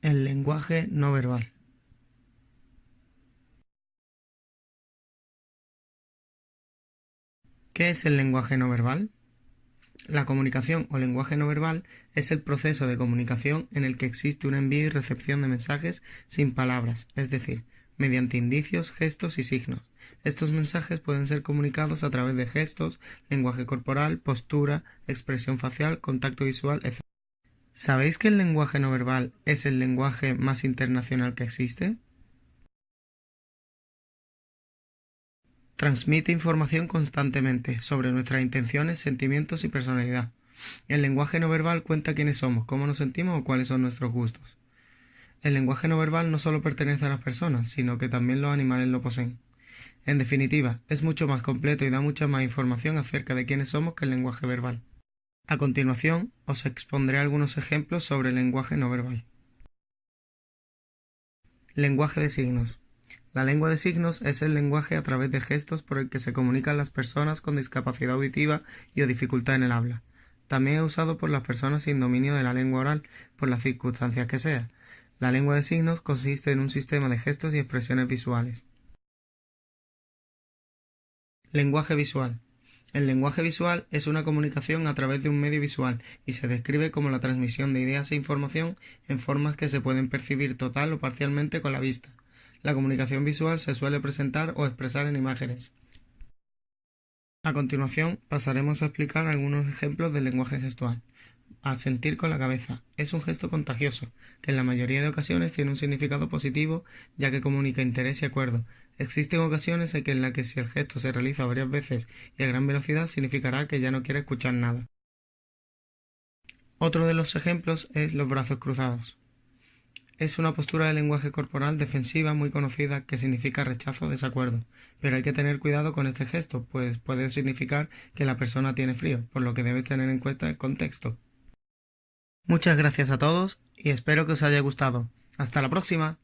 El lenguaje no verbal. ¿Qué es el lenguaje no verbal? La comunicación o lenguaje no verbal es el proceso de comunicación en el que existe un envío y recepción de mensajes sin palabras, es decir, mediante indicios, gestos y signos. Estos mensajes pueden ser comunicados a través de gestos, lenguaje corporal, postura, expresión facial, contacto visual, etc. ¿Sabéis que el lenguaje no verbal es el lenguaje más internacional que existe? Transmite información constantemente sobre nuestras intenciones, sentimientos y personalidad. El lenguaje no verbal cuenta quiénes somos, cómo nos sentimos o cuáles son nuestros gustos. El lenguaje no verbal no solo pertenece a las personas, sino que también los animales lo poseen. En definitiva, es mucho más completo y da mucha más información acerca de quiénes somos que el lenguaje verbal. A continuación, os expondré algunos ejemplos sobre el lenguaje no verbal. Lenguaje de signos. La lengua de signos es el lenguaje a través de gestos por el que se comunican las personas con discapacidad auditiva y o dificultad en el habla. También es usado por las personas sin dominio de la lengua oral, por las circunstancias que sea. La lengua de signos consiste en un sistema de gestos y expresiones visuales. Lenguaje visual. El lenguaje visual es una comunicación a través de un medio visual y se describe como la transmisión de ideas e información en formas que se pueden percibir total o parcialmente con la vista. La comunicación visual se suele presentar o expresar en imágenes. A continuación pasaremos a explicar algunos ejemplos del lenguaje gestual. Asentir con la cabeza es un gesto contagioso, que en la mayoría de ocasiones tiene un significado positivo ya que comunica interés y acuerdo. Existen ocasiones en las que si el gesto se realiza varias veces y a gran velocidad significará que ya no quiere escuchar nada. Otro de los ejemplos es los brazos cruzados. Es una postura de lenguaje corporal defensiva muy conocida que significa rechazo o desacuerdo, pero hay que tener cuidado con este gesto, pues puede significar que la persona tiene frío, por lo que debes tener en cuenta el contexto. Muchas gracias a todos y espero que os haya gustado. Hasta la próxima.